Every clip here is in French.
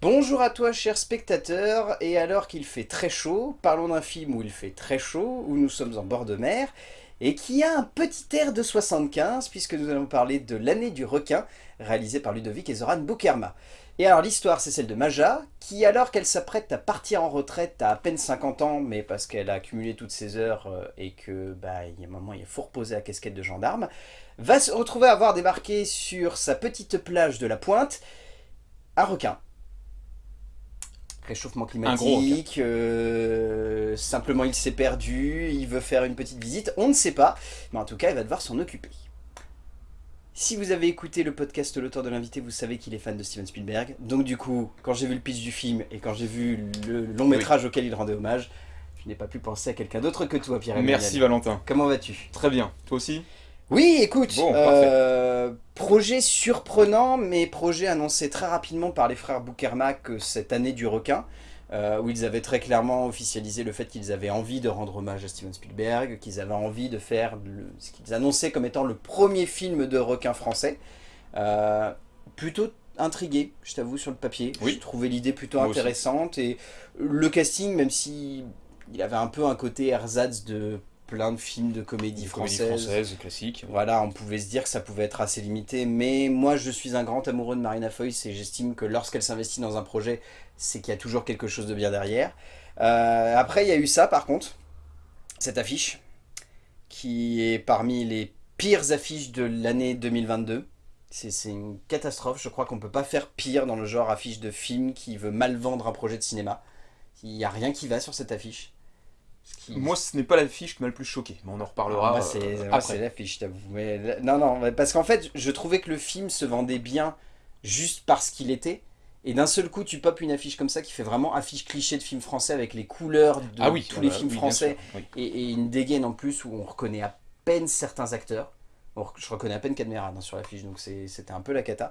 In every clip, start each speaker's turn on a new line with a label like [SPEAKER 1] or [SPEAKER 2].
[SPEAKER 1] Bonjour à toi cher spectateur, et alors qu'il fait très chaud, parlons d'un film où il fait très chaud, où nous sommes en bord de mer, et qui a un petit air de 75, puisque nous allons parler de L'année du requin, réalisé par Ludovic et Zoran Boukerma. Et alors l'histoire c'est celle de Maja, qui alors qu'elle s'apprête à partir en retraite à à peine 50 ans, mais parce qu'elle a accumulé toutes ses heures euh, et que bah, il y a un moment il faut reposer la casquette de gendarme, va se retrouver à avoir débarqué sur sa petite plage de la Pointe un requin réchauffement climatique, euh, simplement il s'est perdu, il veut faire une petite visite, on ne sait pas, mais en tout cas il va devoir s'en occuper. Si vous avez écouté le podcast L'auteur de l'invité, vous savez qu'il est fan de Steven Spielberg, donc du coup, quand j'ai vu le pitch du film et quand j'ai vu le long métrage auquel il rendait hommage, je n'ai pas pu penser à quelqu'un d'autre que toi Pierre.
[SPEAKER 2] Merci Valentin.
[SPEAKER 1] Comment vas-tu?
[SPEAKER 2] Très bien, toi aussi?
[SPEAKER 1] Oui, écoute, euh, projet surprenant, mais projet annoncé très rapidement par les frères Boukermack cette année du requin, euh, où ils avaient très clairement officialisé le fait qu'ils avaient envie de rendre hommage à Steven Spielberg, qu'ils avaient envie de faire ce qu'ils annonçaient comme étant le premier film de requin français. Euh, plutôt intrigué, je t'avoue, sur le papier. Oui. J'ai trouvé l'idée plutôt intéressante, et le casting, même si il avait un peu un côté ersatz de plein de films de comédie française.
[SPEAKER 2] française classique.
[SPEAKER 1] Voilà, on pouvait se dire que ça pouvait être assez limité, mais moi je suis un grand amoureux de Marina Foïs et j'estime que lorsqu'elle s'investit dans un projet, c'est qu'il y a toujours quelque chose de bien derrière. Euh, après, il y a eu ça par contre, cette affiche, qui est parmi les pires affiches de l'année 2022. C'est une catastrophe, je crois qu'on peut pas faire pire dans le genre affiche de film qui veut mal vendre un projet de cinéma. Il n'y a rien qui va sur cette affiche.
[SPEAKER 2] Moi, ce n'est pas l'affiche qui m'a le plus choqué, mais on en reparlera
[SPEAKER 1] ah, euh, c'est l'affiche, t'avoue. Non, non, parce qu'en fait, je trouvais que le film se vendait bien juste parce qu'il était. Et d'un seul coup, tu popes une affiche comme ça qui fait vraiment affiche cliché de film français avec les couleurs de ah tous les films français et, une dégaine en plus où on reconnaît à peine certains acteurs. je reconnais à peine Cadmerade hein, sur l'affiche, donc c'était un peu la cata.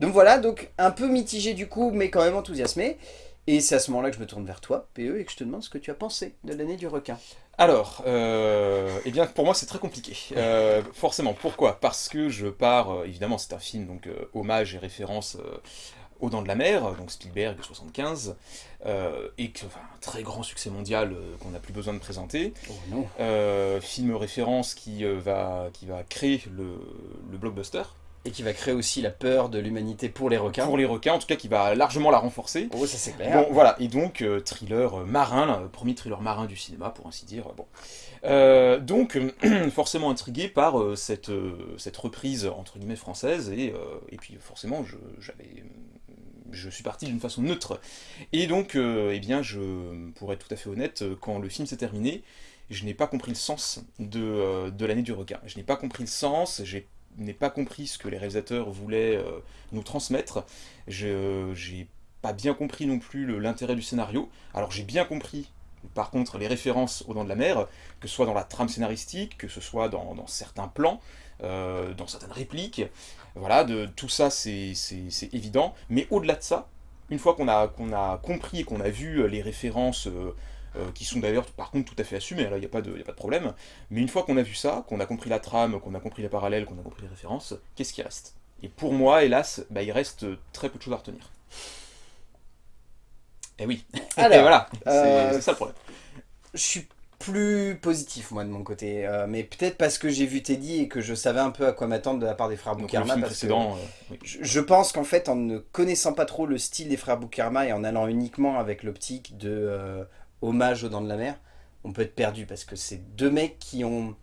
[SPEAKER 1] Donc voilà, donc un peu mitigé du coup, mais quand même enthousiasmé. Et c'est à ce moment-là que je me tourne vers toi, PE, et que je te demande ce que tu as pensé de l'année du requin.
[SPEAKER 2] Alors, euh, eh bien pour moi c'est très compliqué. Euh, forcément, pourquoi? Parce que je pars, euh, évidemment c'est un film, donc hommage et référence aux Dents de la Mer, donc Spielberg 75, et que, enfin, un très grand succès mondial qu'on n'a plus besoin de présenter.
[SPEAKER 1] Oh non.
[SPEAKER 2] film référence qui, va, qui va créer le, le blockbuster,
[SPEAKER 1] et qui va créer aussi la peur de l'humanité pour les requins.
[SPEAKER 2] Pour les requins, en tout cas qui va largement la renforcer.
[SPEAKER 1] Oh, ça c'est clair.
[SPEAKER 2] Bon, voilà, et donc euh, thriller euh, marin, le premier thriller marin du cinéma, pour ainsi dire. Bon. Euh, donc, forcément intrigué par cette, cette reprise, entre guillemets, française, et, et puis forcément, j'avais je suis parti d'une façon neutre. Et donc, eh bien, je, pour être tout à fait honnête, quand le film s'est terminé, je n'ai pas compris le sens de, de l'année du requin. Je n'ai pas compris le sens, j'ai n'ai pas compris ce que les réalisateurs voulaient euh, nous transmettre. Je n'ai pas bien compris non plus l'intérêt du scénario. Alors j'ai bien compris, par contre, les références aux Dents de la Mer, que ce soit dans la trame scénaristique, que ce soit dans, certains plans, euh, dans certaines répliques. Voilà, tout ça c'est évident. Mais au-delà de ça, une fois qu'on a, qu'on a compris et qu'on a vu les références... Euh, euh, qui sont d'ailleurs par contre tout à fait assumés, là il n'y a, pas de, a pas de problème. Mais une fois qu'on a vu ça, qu'on a compris la trame, qu'on a compris les parallèles, qu'on a compris les références, qu'est-ce qui reste? Et pour moi, hélas, bah, il reste très peu de choses à retenir. Et eh oui,
[SPEAKER 1] Alors,
[SPEAKER 2] voilà, euh, c'est ça le problème.
[SPEAKER 1] Je suis plus positif moi de mon côté, euh, mais peut-être parce que j'ai vu Teddy et que je savais un peu à quoi m'attendre de la part des frères Boukarma. je, pense qu'en fait en ne connaissant pas trop le style des frères Boukarma et en allant uniquement avec l'optique de hommage aux Dents de la Mer, on peut être perdu parce que c'est deux mecs qui ont...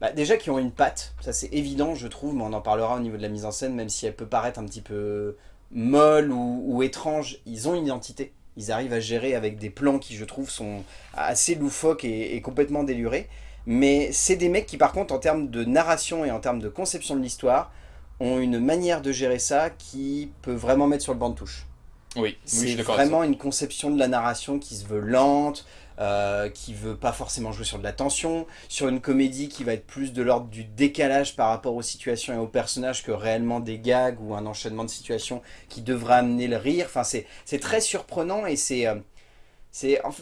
[SPEAKER 1] Bah, déjà qui ont une patte, ça c'est évident je trouve, mais on en parlera au niveau de la mise en scène, même si elle peut paraître un petit peu molle ou, étrange, ils ont une identité. Ils arrivent à gérer avec des plans qui je trouve sont assez loufoques et, complètement délurés. Mais c'est des mecs qui par contre en termes de narration et en termes de conception de l'histoire, ont une manière de gérer ça qui peut vraiment mettre sur le banc de touche.
[SPEAKER 2] Oui,
[SPEAKER 1] c'est vraiment une conception de la narration qui se veut lente, euh, qui veut pas forcément jouer sur de la tension, sur une comédie qui va être plus de l'ordre du décalage par rapport aux situations et aux personnages que réellement des gags ou un enchaînement de situations qui devrait amener le rire. Enfin, c'est très surprenant et c'est... Euh,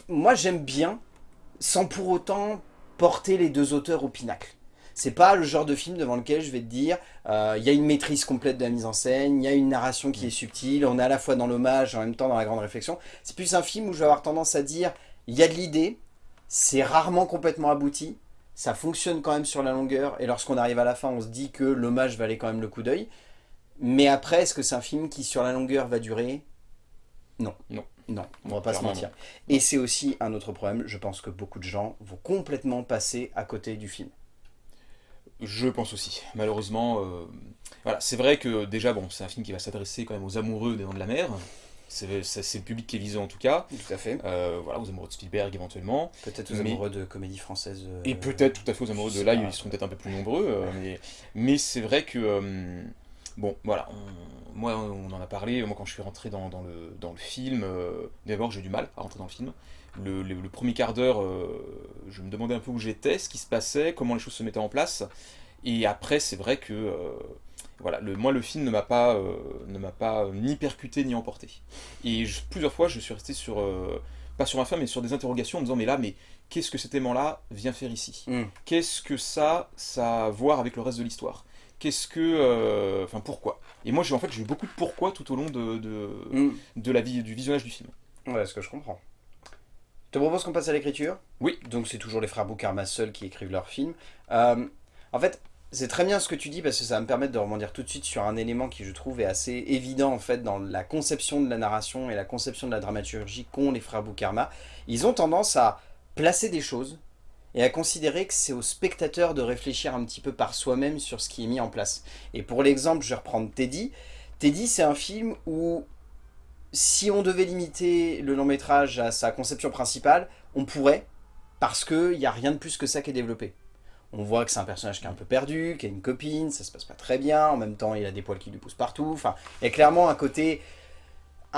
[SPEAKER 1] moi, j'aime bien, sans pour autant porter les deux auteurs au pinacle. C'est pas le genre de film devant lequel je vais te dire, euh, il y a une maîtrise complète de la mise en scène, il y a une narration qui est subtile, on est à la fois dans l'hommage et en même temps dans la grande réflexion. C'est plus un film où je vais avoir tendance à dire, il y a de l'idée, c'est rarement complètement abouti, ça fonctionne quand même sur la longueur, et lorsqu'on arrive à la fin, on se dit que l'hommage valait quand même le coup d'œil. Mais après, est-ce que c'est un film qui, sur la longueur, va durer? Non.
[SPEAKER 2] Non.
[SPEAKER 1] Non, on va pas se mentir. Et c'est aussi un autre problème, je pense que beaucoup de gens vont complètement passer à côté du film.
[SPEAKER 2] Je pense aussi. Malheureusement, euh, voilà, c'est vrai que déjà, bon, c'est un film qui va s'adresser quand même aux amoureux des Dents de la Mer. C'est le public qui est visé en tout cas.
[SPEAKER 1] Tout à fait.
[SPEAKER 2] Euh, voilà, aux amoureux de Spielberg éventuellement.
[SPEAKER 1] Peut-être aux amoureux de comédie française. Euh,
[SPEAKER 2] et peut-être tout à fait aux amoureux de là, ils seront peut-être un peu plus nombreux. mais mais c'est vrai que Bon, voilà, moi on en a parlé, moi quand je suis rentré dans, le, dans le film, d'abord j'ai du mal à rentrer dans le film. Le, premier quart d'heure, euh, je me demandais un peu où j'étais, ce qui se passait, comment les choses se mettaient en place. Et après, c'est vrai que, euh, voilà, le, moi le film ne m'a pas, ne m'a pas ni percuté ni emporté. Et plusieurs fois, je suis resté sur, pas sur ma fin, mais sur des interrogations en me disant, mais là, mais qu'est-ce que cet aimant-là vient faire ici? Mm. Qu'est-ce que ça, ça a à voir avec le reste de l'histoire? Qu'est-ce que... Euh, enfin, pourquoi? Et moi, en fait, j'ai eu beaucoup de pourquoi tout au long de, de, mm. de la vie, du visionnage du film.
[SPEAKER 1] Ouais, ce que je comprends. Je te propose qu'on passe à l'écriture
[SPEAKER 2] Oui.
[SPEAKER 1] Donc c'est toujours les frères Boukarma seuls qui écrivent leurs films. Euh, en fait, c'est très bien ce que tu dis parce que ça va me permettre de rebondir tout de suite sur un élément qui je trouve est assez évident en fait dans la conception de la narration et la conception de la dramaturgie qu'ont les frères Boukarma. Ils ont tendance à placer des choses et à considérer que c'est au spectateur de réfléchir un petit peu par soi-même sur ce qui est mis en place. Et pour l'exemple, je vais reprendre Teddy. Teddy, c'est un film où, si on devait limiter le long métrage à sa conception principale, on pourrait, parce qu'il n'y a rien de plus que ça qui est développé. On voit que c'est un personnage qui est un peu perdu, qui a une copine, ça se passe pas très bien, en même temps il a des poils qui lui poussent partout, enfin, il y a clairement un côté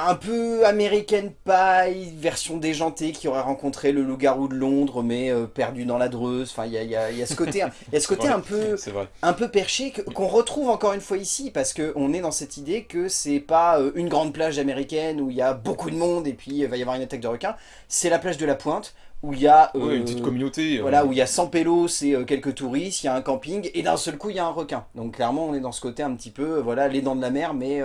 [SPEAKER 1] un peu American Pie, version déjantée, qui aurait rencontré le loup-garou de Londres, mais euh, perdu dans la Dreuse. Enfin, il y a, ce côté, y a ce côté un, peu, un peu perché qu'on retrouve encore une fois ici, parce qu'on est dans cette idée que c'est pas euh, une grande plage américaine où il y a beaucoup de monde et puis il va y avoir une attaque de requins. C'est la plage de la Pointe, où il y a...
[SPEAKER 2] une euh, petite communauté.
[SPEAKER 1] Voilà, où il y a 100 pélos et quelques touristes, il y a un camping, et d'un seul coup, il y a un requin. Donc clairement, on est dans ce côté un petit peu, voilà, les dents de la mer, mais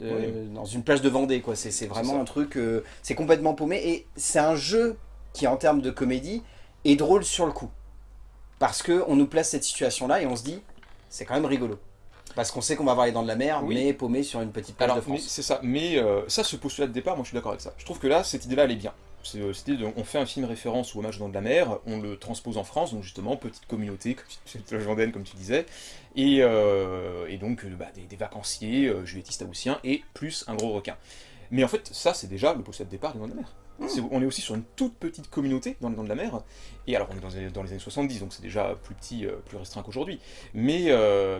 [SPEAKER 1] dans une plage de Vendée. quoi. C'est vraiment un truc, euh, c'est complètement paumé. Et c'est un jeu qui, en termes de comédie, est drôle sur le coup. Parce qu'on nous place cette situation-là et on se dit, c'est quand même rigolo. Parce qu'on sait qu'on va avoir les dents de la mer, mais paumé sur une petite plage de France.
[SPEAKER 2] C'est ça, mais euh, ça, ce postulat de départ, moi je suis d'accord avec ça. Je trouve que là, cette idée-là, elle est bien. On fait un film référence ou hommage dans de la mer, on le transpose en France, donc justement, petite communauté, comme, comme tu disais, et, euh, donc euh, bah, des, vacanciers, euh, juvétistes haussiens, et plus un gros requin. Mais en fait, ça, c'est déjà le postulat de départ du Dans de la mer. On est aussi sur une toute petite communauté dans le Dans de la mer, et alors on est dans les, années 70, donc c'est déjà plus petit, plus restreint qu'aujourd'hui, mais,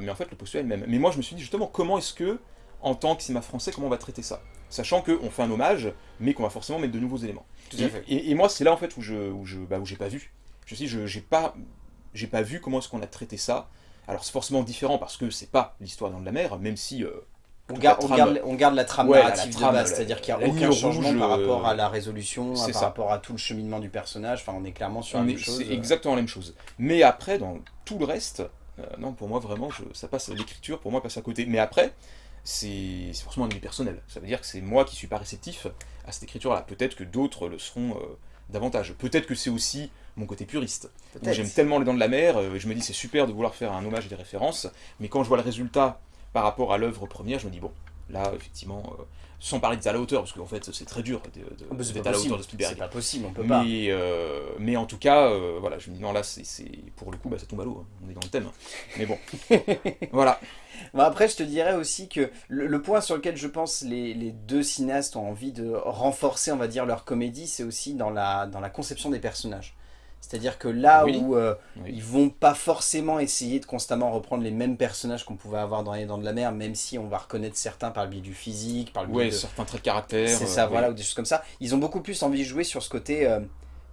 [SPEAKER 2] mais en fait, le postulat est le même. Mais moi, je me suis dit justement, comment est-ce que, en tant que cinéma français, comment on va traiter ça Sachant qu'on fait un hommage, mais qu'on va forcément mettre de nouveaux éléments. Et, moi, c'est là en fait où je, où je, bah, où j'ai pas vu. Je me suis j'ai pas, j'ai pas vu comment est-ce qu'on a traité ça. Alors c'est forcément différent parce que c'est pas l'histoire dans de la mer, même si euh,
[SPEAKER 1] on, garde, on, garde, la trame narrative de base, c'est-à-dire qu'il n'y a aucun changement par rapport à la résolution, par rapport à tout le cheminement du personnage, enfin on est clairement sur la même chose.
[SPEAKER 2] C'est exactement la même chose. Mais après, dans tout le reste, euh, non, pour moi vraiment, je, ça passe, l'écriture pour moi passe à côté. Mais après, c'est forcément un avis personnel. Ça veut dire que c'est moi qui suis pas réceptif à cette écriture-là. Peut-être que d'autres le seront euh, davantage. Peut-être que c'est aussi mon côté puriste. J'aime tellement les dents de la mer, euh, je me dis c'est super de vouloir faire un hommage et des références, mais quand je vois le résultat par rapport à l'œuvre première, je me dis bon, là effectivement, euh, sans parler d'être à la hauteur, parce qu'en fait c'est très dur
[SPEAKER 1] ah, d'être à la hauteur de Spielberg. C'est pas possible, on peut
[SPEAKER 2] mais, pas. mais en tout cas, voilà, je me dis non là c'est pour le coup bah, ça tombe à l'eau, hein. on est dans le thème. Mais bon, voilà
[SPEAKER 1] après, je te dirais aussi que le, point sur lequel je pense les, les, deux cinéastes ont envie de renforcer, on va dire, leur comédie, c'est aussi dans la, dans la conception des personnages. C'est-à-dire que là où euh, ils vont pas forcément essayer de constamment reprendre les mêmes personnages qu'on pouvait avoir dans Les Dents de la Mer, même si on va reconnaître certains par le biais du physique, par le biais
[SPEAKER 2] de... certains traits de caractère.
[SPEAKER 1] C'est ça, euh, voilà, ou des choses comme ça. Ils ont beaucoup plus envie de jouer sur ce côté... Euh,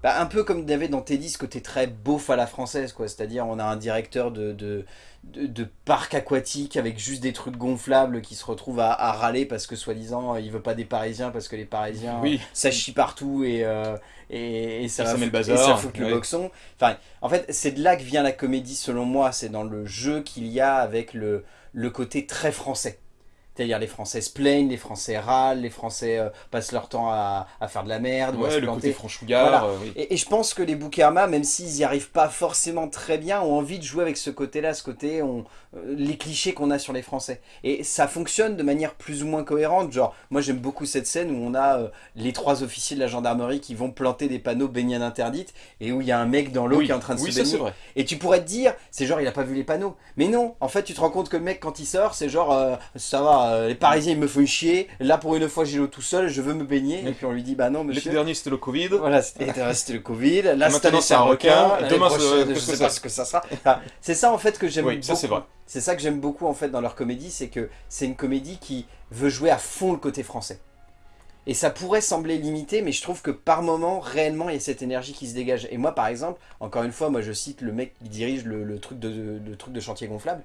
[SPEAKER 1] bah, un peu comme il y avait dans Teddy ce côté très beauf à la française, quoi. C'est-à-dire on a un directeur de, de, de, parc aquatique avec juste des trucs gonflables qui se retrouvent à, râler parce que soi-disant il veut pas des Parisiens parce que les Parisiens oui. ça chie partout et, euh, et, ça,
[SPEAKER 2] ça, met le
[SPEAKER 1] bazar, ça fout le boxon. Enfin, en fait, c'est de là que vient la comédie selon moi, c'est dans le jeu qu'il y a avec le, le côté très français. C'est-à-dire les Français se plaignent, les Français râlent, les Français euh, passent leur temps à, faire de la merde
[SPEAKER 2] ou à se le côté franchouillard.
[SPEAKER 1] Euh, et, je pense que les Boukerma, même s'ils n'y arrivent pas forcément très bien, ont envie de jouer avec ce côté-là, ce côté, on, euh, les clichés qu'on a sur les Français. Et ça fonctionne de manière plus ou moins cohérente. Genre, moi j'aime beaucoup cette scène où on a les trois officiers de la gendarmerie qui vont planter des panneaux baignade interdite et où il y a un mec dans l'eau qui est en train de se baigner. Vrai. Et tu pourrais te dire, c'est genre il a pas vu les panneaux. Mais non, en fait tu te rends compte que le mec quand il sort, c'est genre, ça va, euh, les Parisiens ils me font chier, là pour une fois j'ai l'eau tout seul, je veux me baigner, et puis on lui dit bah non monsieur.
[SPEAKER 2] L'été dernier c'était le Covid.
[SPEAKER 1] Voilà, c'était le Covid, là cette c'est un requin, demain je sais pas ce que ça sera. c'est ça en fait que j'aime beaucoup. ça c'est vrai. C'est ça que j'aime beaucoup en fait dans leur comédie, c'est que c'est une comédie qui veut jouer à fond le côté français. Et ça pourrait sembler limité, mais je trouve que par moment, réellement, il y a cette énergie qui se dégage. Et moi, par exemple, encore une fois, moi je cite le mec qui dirige le, truc, de, le truc de chantier gonflable.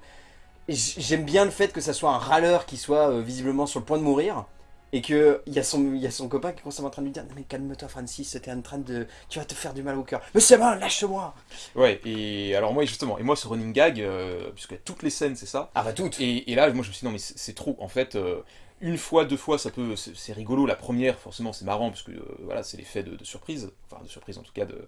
[SPEAKER 1] J'aime bien le fait que ça soit un râleur qui soit euh, visiblement sur le point de mourir. Et qu'il y, a son, y a son copain qui est constamment en train de lui dire « Non mais calme-toi Francis, c'était en train de... Tu vas te faire du mal au cœur. Mais c'est bon, lâche-moi »
[SPEAKER 2] Ouais, et alors moi justement, et moi ce running gag, euh, puisque toutes les scènes c'est ça.
[SPEAKER 1] Ah bah toutes
[SPEAKER 2] Et, là, moi je me suis dit « Non mais c'est trop, en fait... Euh, une fois, deux fois, ça peut, c'est rigolo. La première, forcément, c'est marrant parce que euh, voilà, c'est l'effet de, surprise, enfin de surprise en tout cas. De...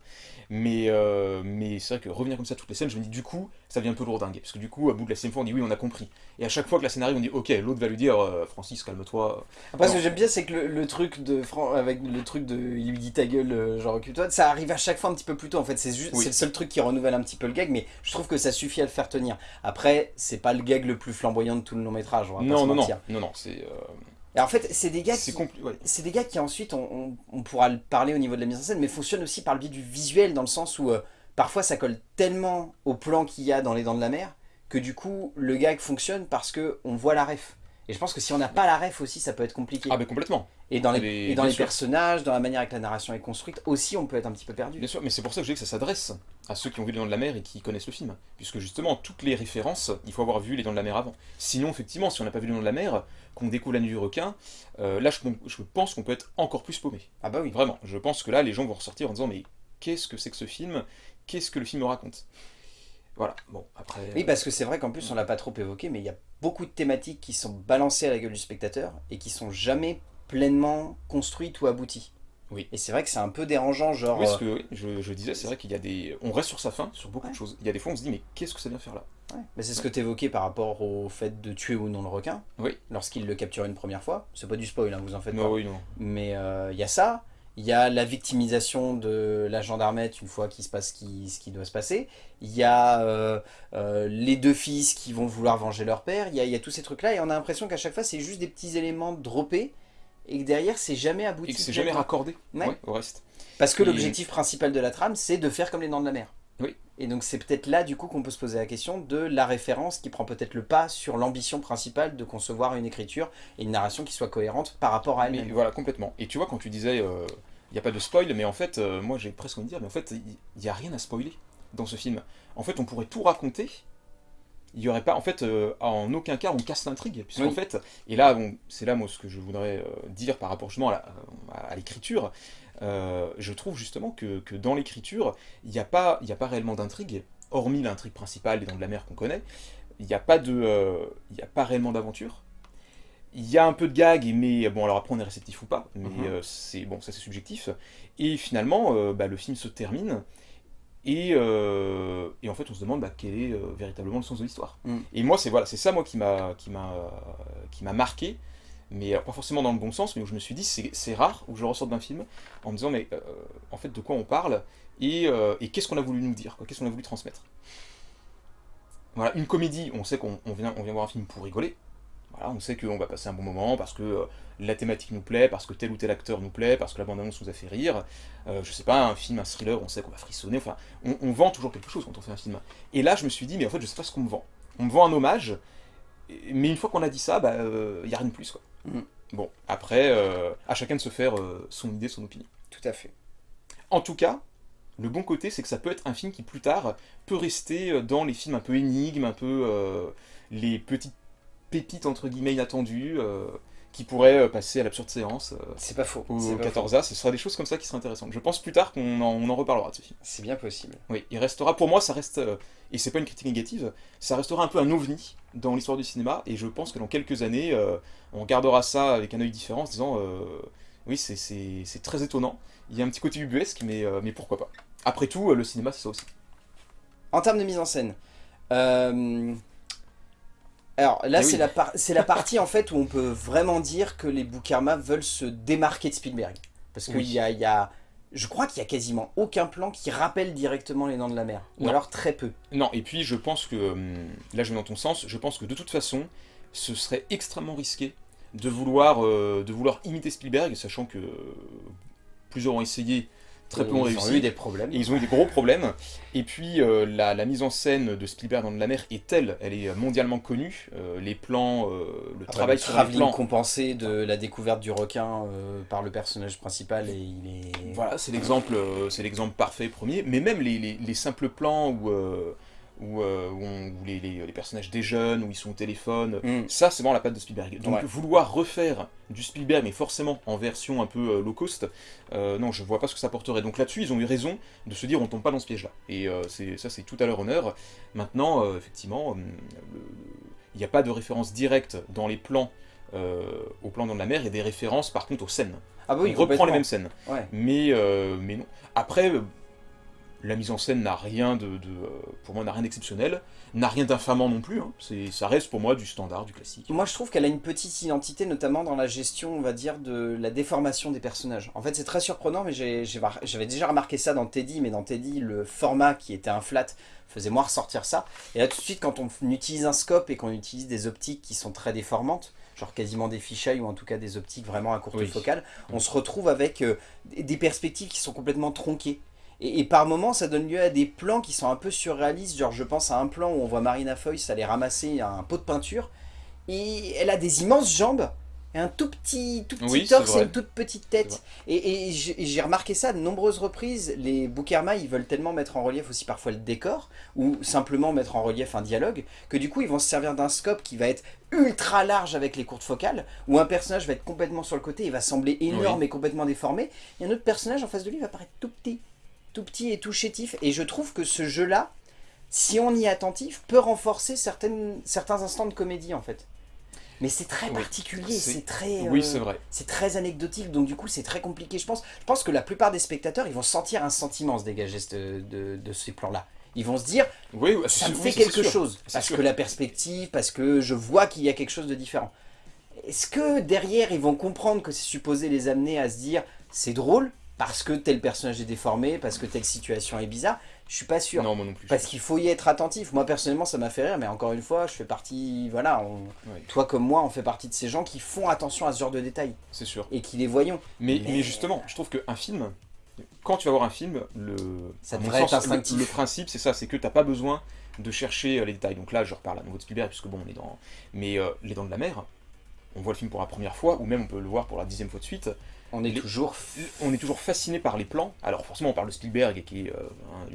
[SPEAKER 2] Mais, euh, mais c'est vrai que revenir comme ça toutes les scènes, je me dis du coup, ça devient un peu lourdingue parce que du coup, à bout de la scène fois, on dit oui, on a compris. Et à chaque fois que la scénario, on dit ok, l'autre va lui dire euh, Francis, calme-toi.
[SPEAKER 1] Après, ce que j'aime bien, c'est que le, truc de avec le truc de il lui dit ta gueule, genre occupe-toi, ça arrive à chaque fois un petit peu plus tôt. En fait, c'est juste, c'est le seul truc qui renouvelle un petit peu le gag, mais je trouve que ça suffit à le faire tenir. Après, c'est pas le gag le plus flamboyant de tout le long métrage. On va
[SPEAKER 2] non,
[SPEAKER 1] non,
[SPEAKER 2] non, non, non, c'est
[SPEAKER 1] et en fait, c'est des gars qui, c'est des gars qui ensuite, on, pourra le parler au niveau de la mise en scène, mais fonctionnent aussi par le biais du visuel, dans le sens où euh, parfois ça colle tellement au plan qu'il y a dans Les Dents de la Mer, que du coup, le gag fonctionne parce que on voit la ref. Et je pense que si on n'a pas la ref aussi, ça peut être compliqué.
[SPEAKER 2] Ah mais complètement.
[SPEAKER 1] Et dans les, dans les personnages, dans la manière que la narration est construite, aussi on peut être un petit peu perdu.
[SPEAKER 2] Bien sûr, mais c'est pour ça que je dis que ça s'adresse à ceux qui ont vu Les Dents de la Mer et qui connaissent le film. Puisque justement, toutes les références, il faut avoir vu Les Dents de la Mer avant. Sinon, effectivement, si on n'a pas vu Les Dents de la Mer, qu'on découvre La Nuit du Requin, euh, là je, je pense qu'on peut être encore plus paumé.
[SPEAKER 1] Ah bah oui.
[SPEAKER 2] Vraiment, je pense que là les gens vont ressortir en disant mais qu'est-ce que c'est que ce film? Qu'est-ce que le film raconte voilà, bon, après...
[SPEAKER 1] Oui, parce que c'est vrai qu'en plus, on l'a pas trop évoqué, mais il y a beaucoup de thématiques qui sont balancées à la gueule du spectateur et qui sont jamais pleinement construites ou abouties.
[SPEAKER 2] Oui.
[SPEAKER 1] Et c'est vrai que c'est un peu dérangeant, genre...
[SPEAKER 2] Oui, ce que je, disais, c'est vrai qu'il y a des... On reste sur sa fin, sur beaucoup de choses. Il y a des fois, on se dit, mais qu'est-ce que ça vient faire là?
[SPEAKER 1] Ouais. C'est ce que tu évoquais par rapport au fait de tuer ou non le requin.
[SPEAKER 2] Oui.
[SPEAKER 1] Lorsqu'il le capture une première fois. C'est pas du spoil, hein, vous en faites
[SPEAKER 2] non,
[SPEAKER 1] pas.
[SPEAKER 2] Oui, non.
[SPEAKER 1] Mais euh, il y a ça. Il y a la victimisation de la gendarmette une fois qu'il se passe ce qui, doit se passer. Il y a euh, euh, les deux fils qui vont vouloir venger leur père. Il y a, tous ces trucs-là et on a l'impression qu'à chaque fois c'est juste des petits éléments droppés et que derrière c'est jamais abouti. Et
[SPEAKER 2] que c'est jamais raccordé au reste.
[SPEAKER 1] Parce que l'objectif principal de la trame c'est de faire comme les dents de la mer.
[SPEAKER 2] Oui.
[SPEAKER 1] Et donc c'est peut-être là du coup qu'on peut se poser la question de la référence qui prend peut-être le pas sur l'ambition principale de concevoir une écriture et une narration qui soit cohérente par rapport à elle-même.
[SPEAKER 2] Voilà, complètement. Et tu vois, quand tu disais, il euh, n'y a pas de spoil, mais en fait, euh, moi j'ai presque envie de dire, mais en fait, il n'y a rien à spoiler dans ce film. En fait, on pourrait tout raconter, il n'y aurait pas, en fait, euh, en aucun cas on casse l'intrigue, puisqu'en fait, et là, c'est là moi ce que je voudrais dire par rapport justement à l'écriture, euh, je trouve justement que, dans l'écriture, il n'y a, pas, a pas réellement d'intrigue, hormis l'intrigue principale, les dents de la mer qu'on connaît, il n'y a, pas de, euh, a pas réellement d'aventure. Il y a un peu de gag, mais bon, alors après on est réceptif ou pas, mais mhm. euh, c'est bon, ça c'est subjectif. Et finalement, bah, le film se termine, et, et, en fait on se demande bah, quel est véritablement le sens de l'histoire. Mm. Et moi c'est voilà, ça moi qui m'a marqué, mais pas forcément dans le bon sens, mais où je me suis dit, c'est rare, où je ressors d'un film en me disant, mais euh, en fait, de quoi on parle, et, euh, qu'est-ce qu'on a voulu nous dire, qu'est-ce qu'on a voulu transmettre. Voilà, une comédie, on sait qu'on vient, on vient voir un film pour rigoler, voilà, on sait qu'on va passer un bon moment, parce que euh, la thématique nous plaît, parce que tel ou tel acteur nous plaît, parce que la bande-annonce nous a fait rire, je sais pas, un film, un thriller, on sait qu'on va frissonner, enfin, on, vend toujours quelque chose quand on fait un film. Et là, je me suis dit, mais en fait, je sais pas ce qu'on me vend. On me vend un hommage, mais une fois qu'on a dit ça, bah, il n'y a rien de plus, quoi. Mm. Bon, après, euh, à chacun de se faire euh, son idée, son opinion.
[SPEAKER 1] Tout à fait.
[SPEAKER 2] En tout cas, Le bon côté, c'est que ça peut être un film qui, plus tard, peut rester dans les films un peu énigmes, un peu les petites pépites, entre guillemets, inattendues qui pourrait euh, passer à l'absurde séance. Euh,
[SPEAKER 1] c'est pas faux.
[SPEAKER 2] Au 14A, ce sera des choses comme ça qui seraient intéressantes. Je pense plus tard qu'on en, reparlera de ce film.
[SPEAKER 1] C'est bien possible.
[SPEAKER 2] Oui, il restera, pour moi, ça reste, euh, et c'est pas une critique négative, ça restera un peu un ovni dans l'histoire du cinéma, et je pense que dans quelques années, on gardera ça avec un œil différent en se disant, oui, c'est très étonnant. Il y a un petit côté ubuesque, mais, mais pourquoi pas. Après tout, le cinéma, c'est ça aussi.
[SPEAKER 1] En termes de mise en scène, alors là, eh c'est la, la, partie en fait où on peut vraiment dire que les Boukarma veulent se démarquer de Spielberg. Parce qu'il y, a, y a... Je crois qu'il y a quasiment aucun plan qui rappelle directement les Dents de la Mer. Ou alors très peu.
[SPEAKER 2] Non, et puis je pense que, hum, là je vais dans ton sens, je pense que de toute façon, ce serait extrêmement risqué de vouloir, euh, de vouloir imiter Spielberg, sachant que plusieurs ont essayé très peu ont réussi.
[SPEAKER 1] Ils ont eu des problèmes.
[SPEAKER 2] ils ont eu des gros problèmes. Et puis euh, la, mise en scène de Spielberg dans la mer est telle, elle est mondialement connue. Euh, les plans, euh, le ah travail sur les plans.
[SPEAKER 1] compensé de la découverte du requin par le personnage principal et il est.
[SPEAKER 2] Voilà, c'est l'exemple, c'est l'exemple parfait premier. Mais même les, les simples plans où où, euh, où, les, les, personnages déjeunent, où ils sont au téléphone. Mm. Ça, c'est vraiment la patte de Spielberg. Donc vouloir refaire du Spielberg, mais forcément en version un peu euh, low cost, euh, non, je vois pas ce que ça porterait. Donc là-dessus, ils ont eu raison de se dire on tombe pas dans ce piège-là. Et ça, c'est tout à leur honneur. Maintenant, effectivement, il n'y a pas de référence directe dans les plans au plan dans la mer, et des références par contre aux scènes.
[SPEAKER 1] Ah bah oui,
[SPEAKER 2] on reprend les mêmes scènes. Mais, mais non. Après, la mise en scène n'a rien de, pour moi n'a rien d'exceptionnel, n'a rien d'infamant non plus, hein. ça reste pour moi du standard, du classique.
[SPEAKER 1] Moi je trouve qu'elle a une petite identité, notamment dans la gestion, on va dire, de la déformation des personnages. En fait c'est très surprenant, mais j'avais déjà remarqué ça dans Teddy, mais dans Teddy, le format qui était un flat faisait moi ressortir ça. Et là tout de suite, quand on utilise un scope et qu'on utilise des optiques qui sont très déformantes, genre quasiment des fisheye ou en tout cas des optiques vraiment à courte focale, on se retrouve avec euh, des perspectives qui sont complètement tronquées. Et, par moments, ça donne lieu à des plans qui sont un peu surréalistes. Genre, je pense à un plan où on voit Marina Foïs aller ramasser un pot de peinture. Et elle a des immenses jambes et un tout petit, tout petit torse et une toute petite tête. Et, j'ai remarqué ça de nombreuses reprises. Les Boukerma, ils veulent tellement mettre en relief aussi parfois le décor, ou simplement mettre en relief un dialogue, que du coup, ils vont se servir d'un scope qui va être ultra large avec les courtes focales, où un personnage va être complètement sur le côté, il va sembler énorme et complètement déformé, et un autre personnage en face de lui va paraître tout petit tout petit et tout chétif. Et je trouve que ce jeu-là, si on y est attentif, peut renforcer certaines, certains instants de comédie en fait. Mais c'est très particulier, c'est très,
[SPEAKER 2] oui, euh, c'est vrai.
[SPEAKER 1] c'est très anecdotique, donc du coup c'est très compliqué. Je pense, je pense que la plupart des spectateurs, ils vont sentir un sentiment se dégager de, de, ces plans-là. Ils vont se dire, oui, ça me fait quelque chose, parce que la perspective, parce que je vois qu'il y a quelque chose de différent. Est-ce que derrière, ils vont comprendre que c'est supposé les amener à se dire, c'est drôle, parce que tel personnage est déformé, parce que telle situation est bizarre, je suis pas sûr.
[SPEAKER 2] Non, moi non plus.
[SPEAKER 1] Parce qu'il faut y être attentif. Moi, personnellement, ça m'a fait rire, mais encore une fois, je fais partie, voilà, toi comme moi, on fait partie de ces gens qui font attention à ce genre de détails.
[SPEAKER 2] C'est sûr.
[SPEAKER 1] Et qui les voyons.
[SPEAKER 2] Mais, mais... justement, je trouve qu'un film, quand tu vas voir un film, le,
[SPEAKER 1] ça devrait être
[SPEAKER 2] le, le, principe, c'est ça, c'est que tu n'as pas besoin de chercher euh, les détails. Donc là, je reparle à nouveau de Spielberg, puisque bon, on est dans... Mais euh, Les Dents de la Mer, on voit le film pour la première fois, ou même on peut le voir pour la dixième fois de suite,
[SPEAKER 1] on est, toujours...
[SPEAKER 2] on est toujours fasciné par les plans. Alors forcément on parle de Spielberg, qui est euh,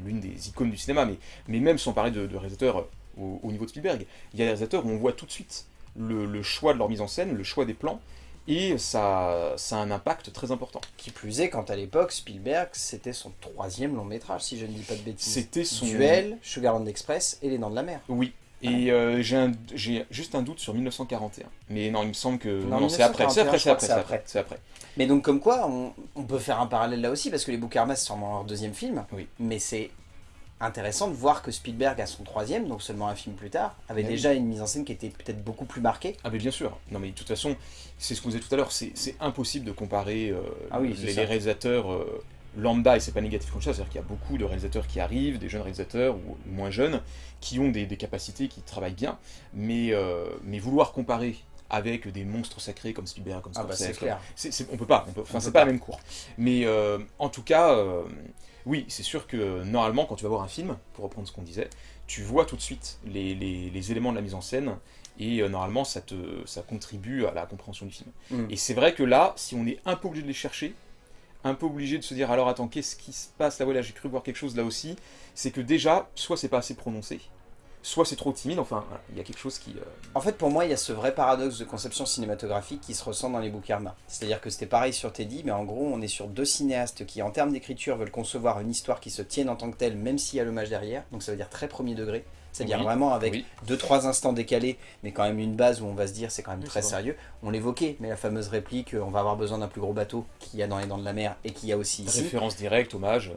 [SPEAKER 2] l'une des icônes du cinéma, mais, mais même sans parler de, réalisateurs euh, au, niveau de Spielberg, il y a des réalisateurs où on voit tout de suite le, choix de leur mise en scène, le choix des plans, et ça, ça a un impact très important.
[SPEAKER 1] Qui plus est, quand à l'époque, Spielberg, c'était son troisième long métrage, si je ne dis pas de bêtises.
[SPEAKER 2] C'était son...
[SPEAKER 1] Duel, Sugarland Express et Les Dents de la Mer.
[SPEAKER 2] Oui, et euh, j'ai juste un doute sur 1941. Mais non, il me semble que... Non, c'est après, c'est après, c'est après, c'est après.
[SPEAKER 1] Mais donc comme quoi, on, peut faire un parallèle là aussi, parce que les Boukarmas, c'est sûrement leur deuxième film.
[SPEAKER 2] Oui.
[SPEAKER 1] Mais c'est intéressant de voir que Spielberg, à son troisième, donc seulement un film plus tard, avait déjà une mise en scène qui était peut-être beaucoup plus marquée.
[SPEAKER 2] Ah mais bien sûr. Non mais de toute façon, c'est ce qu'on disait tout à l'heure, c'est impossible de comparer euh, ah les, réalisateurs... Euh, lambda, et c'est pas négatif comme ça, c'est-à-dire qu'il y a beaucoup de réalisateurs qui arrivent, des jeunes réalisateurs ou, moins jeunes, qui ont des, capacités, qui travaillent bien, mais, euh, mais vouloir comparer avec des monstres sacrés comme Spielberg, comme
[SPEAKER 1] ah bah, Scorsese, ah
[SPEAKER 2] on peut pas, enfin c'est pas, la même cour. Mais euh, en tout cas, euh, oui, c'est sûr que normalement quand tu vas voir un film, pour reprendre ce qu'on disait, tu vois tout de suite les, les, éléments de la mise en scène, et normalement ça, te, ça contribue à la compréhension du film. Mm. Et c'est vrai que là, si on est un peu obligé de les chercher, un peu obligé de se dire alors attends, qu'est-ce qui se passe là? Voilà, j'ai cru voir quelque chose là aussi. C'est que déjà, soit c'est pas assez prononcé, soit c'est trop timide, enfin, il y a quelque chose qui... Euh,
[SPEAKER 1] en fait, pour moi, il y a ce vrai paradoxe de conception cinématographique qui se ressent dans les Boukarma. C'est-à-dire que c'était pareil sur Teddy, mais en gros, on est sur deux cinéastes qui, en termes d'écriture, veulent concevoir une histoire qui se tienne en tant que telle, même s'il y a l'hommage derrière, donc ça veut dire très premier degré. C'est-à-dire vraiment avec deux, trois instants décalés, mais quand même une base où on va se dire c'est quand même très sérieux. On l'évoquait, mais la fameuse réplique euh, on va avoir besoin d'un plus gros bateau qu'il y a dans les dents de la mer et qu'il y a aussi ici.
[SPEAKER 2] Référence directe, hommage.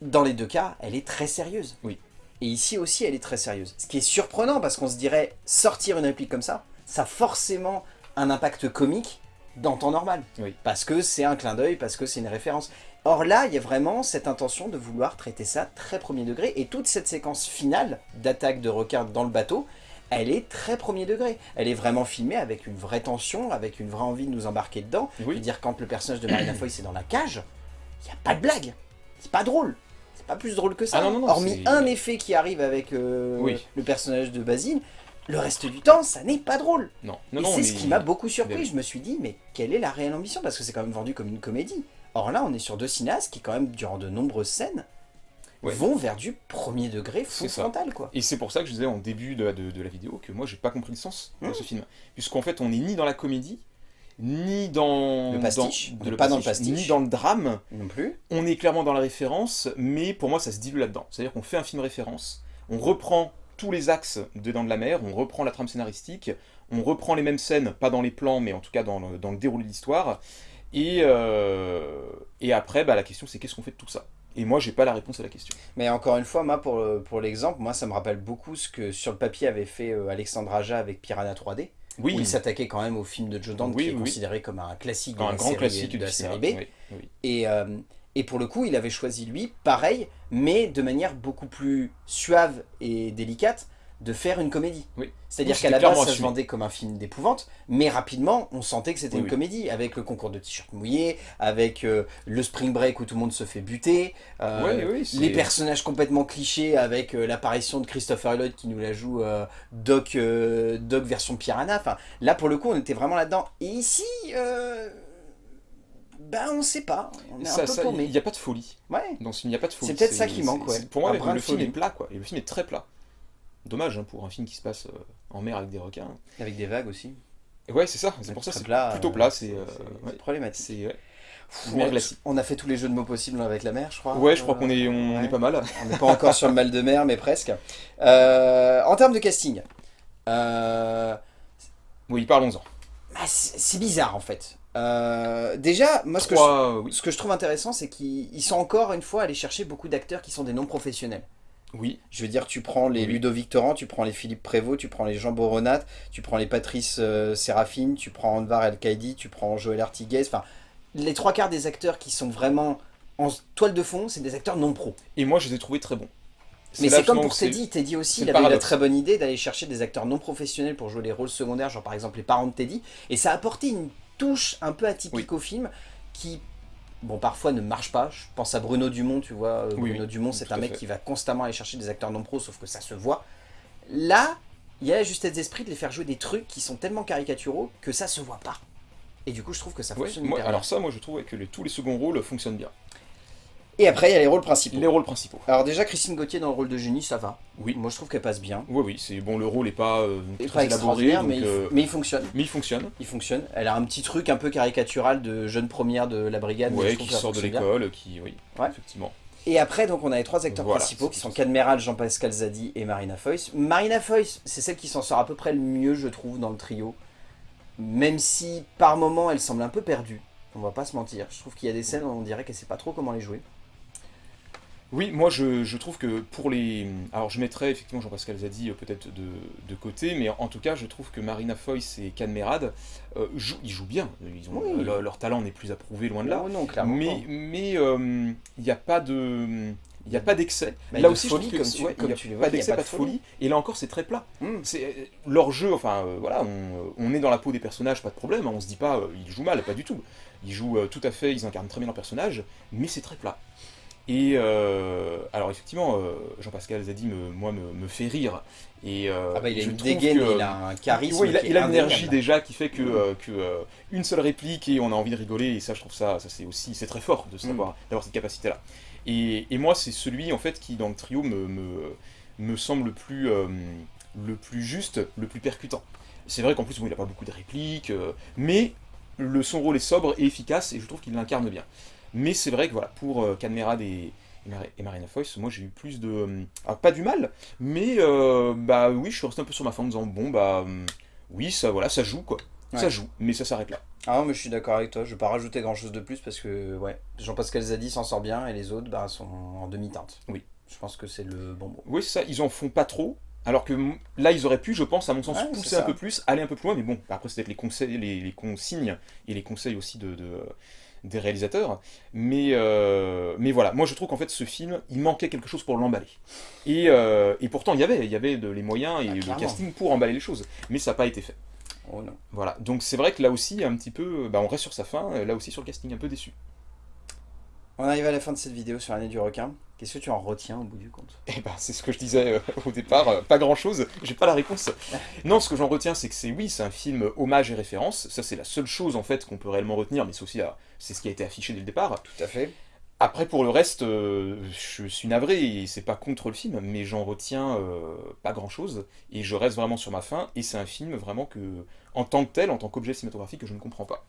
[SPEAKER 1] Dans les deux cas, elle est très sérieuse.
[SPEAKER 2] Oui.
[SPEAKER 1] Et ici aussi, elle est très sérieuse. Ce qui est surprenant, parce qu'on se dirait, sortir une réplique comme ça, ça a forcément un impact comique dans temps normal.
[SPEAKER 2] Oui.
[SPEAKER 1] Parce que c'est un clin d'œil, parce que c'est une référence. Or là, il y a vraiment cette intention de vouloir traiter ça très premier degré, et toute cette séquence finale d'attaque de requin dans le bateau, elle est très premier degré. Elle est vraiment filmée avec une vraie tension, avec une vraie envie de nous embarquer dedans. Oui. Je veux dire, quand le personnage de Marina Foy est dans la cage, il n'y a pas de blague. C'est pas drôle pas plus drôle que ça.
[SPEAKER 2] Ah
[SPEAKER 1] Hormis un effet qui arrive avec euh, le personnage de Basile, le reste du temps, ça n'est pas drôle.
[SPEAKER 2] Non.
[SPEAKER 1] et c'est ce qui m'a beaucoup surpris. Je me suis dit, mais quelle est la réelle ambition? Parce que c'est quand même vendu comme une comédie. Or là, on est sur deux cinéastes qui, quand même, durant de nombreuses scènes, vont vers du premier degré fou frontal. Quoi.
[SPEAKER 2] Et c'est pour ça que je disais en début de, de, la vidéo que moi, j'ai pas compris le sens de ce film. Puisqu'en fait, on est ni dans la comédie, ni dans
[SPEAKER 1] le pastiche,
[SPEAKER 2] dans, pas dans le pastiche, ni dans le drame.
[SPEAKER 1] Non plus.
[SPEAKER 2] On est clairement dans la référence, mais pour moi ça se dilue là-dedans. C'est-à-dire qu'on fait un film référence, on reprend tous les axes de Dents de la Mer, on reprend la trame scénaristique, on reprend les mêmes scènes, pas dans les plans, mais en tout cas dans le, dans le déroulé de l'histoire. Et, euh, et après, bah, la question c'est qu'est-ce qu'on fait de tout ça? Et moi, j'ai pas la réponse à la question.
[SPEAKER 1] Mais encore une fois, moi, pour, pour l'exemple, moi, ça me rappelle beaucoup ce que sur le papier avait fait euh, Alexandre Aja avec Piranha 3D. Oui. Où il s'attaquait quand même au film de Joe Dante, qui est considéré comme un classique de, un la, grand série, classique de la série B. Et, euh, et pour le coup, il avait choisi lui, pareil, mais de manière beaucoup plus suave et délicate, de faire une comédie.
[SPEAKER 2] Oui.
[SPEAKER 1] C'est-à-dire qu'à la base, ça se vendait comme un film d'épouvante, mais rapidement, on sentait que c'était une comédie, avec le concours de t-shirts mouillés, avec euh, le spring break où tout le monde se fait buter, euh, les personnages complètement clichés, avec euh, l'apparition de Christopher Lloyd qui nous la joue Doc, Doc version Piranha. Enfin, là, pour le coup, on était vraiment là-dedans. Et ici... Ben, on sait pas.
[SPEAKER 2] Il n'y a pas de folie.
[SPEAKER 1] Ouais.
[SPEAKER 2] Il n'y a pas de folie.
[SPEAKER 1] C'est peut-être ça qui manque, ouais.
[SPEAKER 2] Pour moi, le, film est plat, quoi. Et le film est très plat. Dommage hein, pour un film qui se passe euh, en mer avec des requins.
[SPEAKER 1] Avec des vagues aussi.
[SPEAKER 2] ouais, c'est ça, c'est pour ça c'est plutôt plat. C'est euh,
[SPEAKER 1] problématique.
[SPEAKER 2] Ouais.
[SPEAKER 1] On a fait tous les jeux de mots possibles avec la mer, je crois.
[SPEAKER 2] Ouais, je crois qu'on est, on est pas mal.
[SPEAKER 1] On n'est pas encore sur le mal de mer, mais presque. Euh, en termes de casting.
[SPEAKER 2] Oui, parlons-en.
[SPEAKER 1] Bah, c'est bizarre en fait. déjà, moi ce que, je, ce que je trouve intéressant, c'est qu'ils sont encore une fois allés chercher beaucoup d'acteurs qui sont des non-professionnels.
[SPEAKER 2] Oui.
[SPEAKER 1] Je veux dire, tu prends les Ludovic Torrent, tu prends les Philippe Prévost, tu prends les Jean Boronat, tu prends les Patrice euh, Séraphine, tu prends Anvar El Kaidi, tu prends Joël Artiguez. Enfin, les trois quarts des acteurs qui sont vraiment en toile de fond, c'est des acteurs non pro.
[SPEAKER 2] Et moi, je les ai trouvés très bons.
[SPEAKER 1] Mais c'est comme pour Teddy. Teddy aussi, il avait eu la très bonne idée d'aller chercher des acteurs non professionnels pour jouer les rôles secondaires, genre par exemple les parents de Teddy. Et ça a apporté une touche un peu atypique au film qui bon, parfois ne marche pas. Je pense à Bruno Dumont, tu vois. Euh, Bruno Dumont, c'est un mec qui va constamment aller chercher des acteurs non pro, sauf que ça se voit. Là, il y a la justesse d'esprit de les faire jouer des trucs qui sont tellement caricaturaux que ça se voit pas. Et du coup, je trouve que ça fonctionne
[SPEAKER 2] moi, Alors ça, moi, je trouve que tous les seconds rôles fonctionnent bien.
[SPEAKER 1] Et après, il y a les rôles principaux.
[SPEAKER 2] Les rôles principaux.
[SPEAKER 1] Alors déjà, Christine Gauthier dans le rôle de génie, ça va.
[SPEAKER 2] Oui.
[SPEAKER 1] Moi, je trouve qu'elle passe bien.
[SPEAKER 2] Oui, oui. C'est bon, le rôle n'est pas euh,
[SPEAKER 1] très élaboré, mais, euh, mais, il fonctionne.
[SPEAKER 2] Mais il fonctionne.
[SPEAKER 1] Il fonctionne. Elle a un petit truc un peu caricatural de jeune première de la brigade.
[SPEAKER 2] Ouais, qui sort de l'école, qui, oui, effectivement.
[SPEAKER 1] Et après, donc, on a les trois acteurs principaux qui sont Cadmeral, Jean-Pascal Zadi et Marina Foïs. Marina Foïs, c'est celle qui s'en sort à peu près le mieux, je trouve, dans le trio. Même si, par moments, elle semble un peu perdue. On va pas se mentir. Je trouve qu'il y a des scènes où on dirait qu'elle sait pas trop comment les jouer.
[SPEAKER 2] Oui, moi je, trouve que pour les... Alors je mettrais effectivement Jean-Pascal Zadi euh, peut-être de, côté, mais en tout cas je trouve que Marina Foïs et Can Merad, euh, ils jouent bien. Ils ont, leur, talent n'est plus approuvé, loin de là.
[SPEAKER 1] Non, clairement
[SPEAKER 2] mais mais euh, il n'y a pas de... Il n'y a pas d'excès.
[SPEAKER 1] Là aussi, folie, comme tu, comme tu
[SPEAKER 2] pas d'excès, pas, de folie. Et là encore, c'est très plat. Hmm. C'est leur jeu. Enfin, voilà, on, est dans la peau des personnages, pas de problème. Hein. on se dit pas, ils jouent mal, pas du tout. Ils jouent tout à fait, ils incarnent très bien leur personnage, mais c'est très plat. Et euh, alors effectivement, euh, Jean-Pascal Zadi, me, moi, me, fait rire. Et,
[SPEAKER 1] euh, ah bah, il a une dégaine, il a un charisme.
[SPEAKER 2] il a, il a une énergie déjà qui fait que, mm. que une seule réplique et on a envie de rigoler. Et ça, je trouve ça, ça c'est aussi, c'est très fort de mm. savoir, d'avoir cette capacité-là. Et, et, moi, c'est celui en fait qui dans le trio me, me, me semble le plus, le plus juste, le plus percutant. C'est vrai qu'en plus, bon, il n'a pas beaucoup de répliques, mais le, son rôle est sobre et efficace et je trouve qu'il l'incarne bien. Mais c'est vrai que voilà, pour euh, et, et, Marina Foyce, moi j'ai eu plus de... Euh, pas du mal, mais euh, bah oui, je suis resté un peu sur ma fin en disant, bon bah hum, oui, ça voilà, ça joue quoi. Ça joue, mais ça s'arrête là.
[SPEAKER 1] Ah non, mais je suis d'accord avec toi, je vais pas rajouter grand chose de plus parce que ouais, Jean-Pascal Zadi s'en sort bien et les autres bah, sont en demi-teinte.
[SPEAKER 2] Oui.
[SPEAKER 1] Je pense que c'est le bon mot.
[SPEAKER 2] Oui, c'est ça, ils en font pas trop, alors que là, ils auraient pu, je pense, à mon sens, pousser un peu plus, aller un peu plus loin, mais bon, après, c'est peut-être les, conseils, les, consignes et les conseils aussi de, des réalisateurs. Mais, euh, mais voilà, moi je trouve qu'en fait ce film, il manquait quelque chose pour l'emballer. Et, euh, et, pourtant il y avait, il y avait de, les moyens et ah, le casting pour emballer les choses, mais ça n'a pas été fait.
[SPEAKER 1] Oh non.
[SPEAKER 2] Voilà, donc c'est vrai que là aussi, un petit peu, bah, on reste sur sa fin, là aussi sur le casting, un peu déçu.
[SPEAKER 1] On arrive à la fin de cette vidéo sur l'année du requin. Qu'est-ce que tu en retiens au bout du compte?
[SPEAKER 2] Eh ben, c'est ce que je disais euh, au départ, euh, pas grand-chose, j'ai pas la réponse. non, ce que j'en retiens, c'est que c'est, oui, c'est un film hommage et référence, ça c'est la seule chose, en fait, qu'on peut réellement retenir, mais c'est aussi, c'est ce qui a été affiché dès le départ.
[SPEAKER 1] Tout à fait.
[SPEAKER 2] Après, pour le reste, euh, je suis navré, et c'est pas contre le film, mais j'en retiens pas grand-chose, et je reste vraiment sur ma fin, et c'est un film vraiment que, en tant que tel, en tant qu'objet cinématographique, que je ne comprends pas.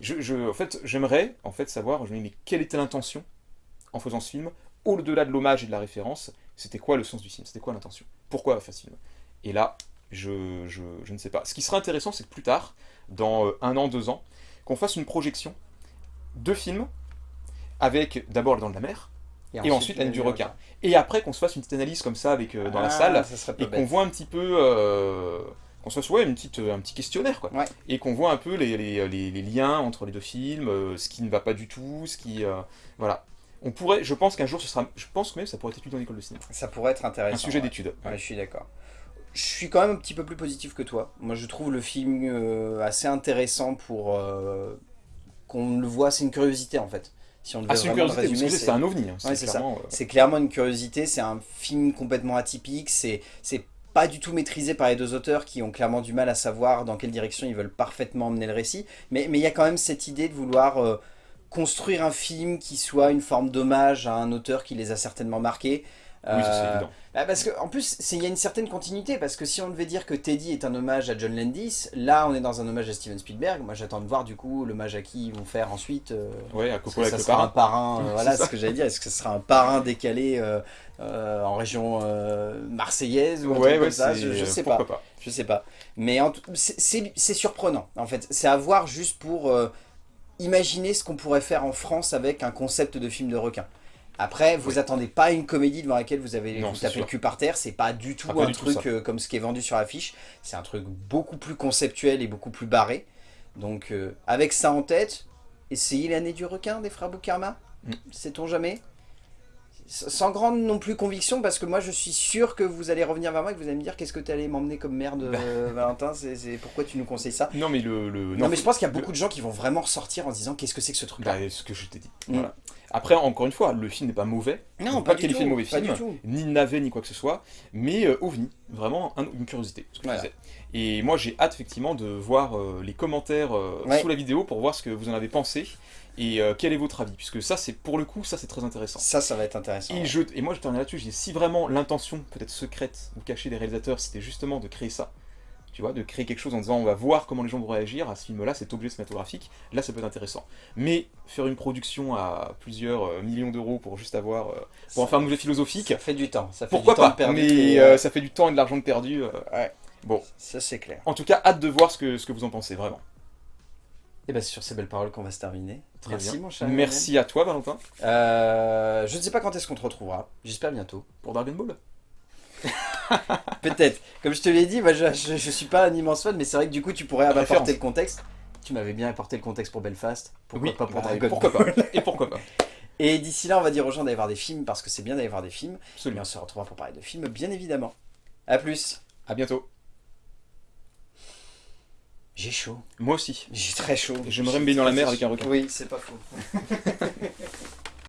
[SPEAKER 2] Je, en fait, j'aimerais en fait savoir, je me dis, mais quelle était l'intention en faisant ce film Au-delà de l'hommage et de la référence, c'était quoi le sens du film C'était quoi l'intention? Pourquoi faire ce film? Et là, je, je, je, ne sais pas. Ce qui serait intéressant, c'est que plus tard, dans euh, un an, deux ans, qu'on fasse une projection de films avec d'abord Le Dent de la Mer, et, ensuite, La Nuit du requin. Et après qu'on se fasse une petite analyse comme ça avec, euh, dans la ah, salle, et qu'on voit un petit peu... Euh, qu'on soit soit une petite, un petit questionnaire, quoi. Et qu'on voit un peu les, les, les, liens entre les deux films, euh, ce qui ne va pas du tout, ce qui... Euh, voilà. On pourrait, je pense qu'un jour, ce sera... Je pense que même ça pourrait être étudié dans l'école de cinéma.
[SPEAKER 1] Ça pourrait être intéressant. Un
[SPEAKER 2] sujet d'étude.
[SPEAKER 1] Ouais. je suis d'accord. Je suis quand même un petit peu plus positif que toi. Moi, je trouve le film euh, assez intéressant pour qu'on le voit. C'est une curiosité, en fait.
[SPEAKER 2] Si on ah, c'est une curiosité, c'est un ovni. Hein.
[SPEAKER 1] c'est clairement une curiosité, c'est un film complètement atypique, c'est pas du tout maîtrisé par les deux auteurs qui ont clairement du mal à savoir dans quelle direction ils veulent parfaitement emmener le récit. Mais il y a quand même cette idée de vouloir euh, construire un film qui soit une forme d'hommage à un auteur qui les a certainement marqués.
[SPEAKER 2] Oui, c'est euh, évident.
[SPEAKER 1] Bah parce que en plus, il y a une certaine continuité, parce que si on devait dire que Teddy est un hommage à John Landis, là on est dans un hommage à Steven Spielberg, moi j'attends de voir du coup l'hommage à qui ils vont faire ensuite. Euh,
[SPEAKER 2] ouais, à
[SPEAKER 1] Coppola avec ça sera un parrain, voilà ce que j'allais dire, est-ce que ce sera un parrain décalé euh, en région euh, marseillaise ou un truc comme ça, je, sais pas. Je sais pas. Mais c'est surprenant, en fait. C'est à voir juste pour euh, imaginer ce qu'on pourrait faire en France avec un concept de film de requin. Après, vous attendez pas une comédie devant laquelle vous avez vous tapé le cul par terre. C'est pas du tout un truc comme ce qui est vendu sur l'affiche. C'est un truc beaucoup plus conceptuel et beaucoup plus barré. Donc, avec ça en tête, essayez l'année du requin des frères Boukarma. Mm. Sait-on jamais? Sans grande non plus conviction, parce que moi je suis sûr que vous allez revenir vers moi et que vous allez me dire qu'est-ce que tu allais m'emmener comme merde, bah. euh, Valentin, c'est pourquoi tu nous conseilles ça?
[SPEAKER 2] Non mais le...
[SPEAKER 1] non, mais je pense qu'il y a beaucoup de gens qui vont vraiment ressortir en se disant qu'est-ce que c'est que ce truc-là?
[SPEAKER 2] Bah, ce que je t'ai dit. Mm. Voilà. Après, encore une fois, le film n'est pas mauvais.
[SPEAKER 1] Non, pas, qualifié
[SPEAKER 2] de mauvais film, ni navet, ni quoi que ce soit, mais euh, ovni, vraiment une curiosité, ce que je disais. Et moi j'ai hâte effectivement de voir euh, les commentaires sous la vidéo pour voir ce que vous en avez pensé et euh, quel est votre avis Puisque ça, c'est pour le coup, ça c'est très intéressant.
[SPEAKER 1] Ça, ça va être intéressant.
[SPEAKER 2] Et, je, et moi, je termine là-dessus, si vraiment l'intention, peut-être secrète ou cachée des réalisateurs, c'était justement de créer ça, tu vois, de créer quelque chose en disant on va voir comment les gens vont réagir à ce film-là, cet objet cinématographique, là ça peut être intéressant. Mais faire une production à plusieurs euh, millions d'euros pour juste avoir, euh, pour en faire un objet philosophique...
[SPEAKER 1] Ça fait du temps, ça fait
[SPEAKER 2] pourquoi
[SPEAKER 1] du temps
[SPEAKER 2] pas, perdu mais ça fait du temps et de l'argent perdu.
[SPEAKER 1] ouais.
[SPEAKER 2] Bon.
[SPEAKER 1] Ça c'est clair.
[SPEAKER 2] En tout cas, hâte de voir ce que, ce que vous en pensez, vraiment.
[SPEAKER 1] Et bien c'est sur ces belles paroles qu'on va se terminer.
[SPEAKER 2] Très Merci mon cher. Merci à toi Valentin.
[SPEAKER 1] Euh, je ne sais pas quand est-ce qu'on te retrouvera. J'espère bientôt.
[SPEAKER 2] Pour Dragon Ball
[SPEAKER 1] Peut-être. Comme je te l'ai dit, moi, je, ne suis pas un immense fan, mais c'est vrai que du coup tu pourrais apporter le contexte. Tu m'avais bien apporté le contexte pour Belfast.
[SPEAKER 2] Pourquoi pas pour bah, Dragon pourquoi Pas. Et pourquoi pas
[SPEAKER 1] Et d'ici là, on va dire aux gens d'aller voir des films parce que c'est bien d'aller voir des films. Absolument. Et on se retrouvera pour parler de films, bien évidemment. A plus.
[SPEAKER 2] À bientôt.
[SPEAKER 1] J'ai chaud.
[SPEAKER 2] Moi aussi.
[SPEAKER 1] J'ai très chaud.
[SPEAKER 2] J'aimerais me baigner dans la mer avec un requin.
[SPEAKER 1] Oui, c'est pas faux.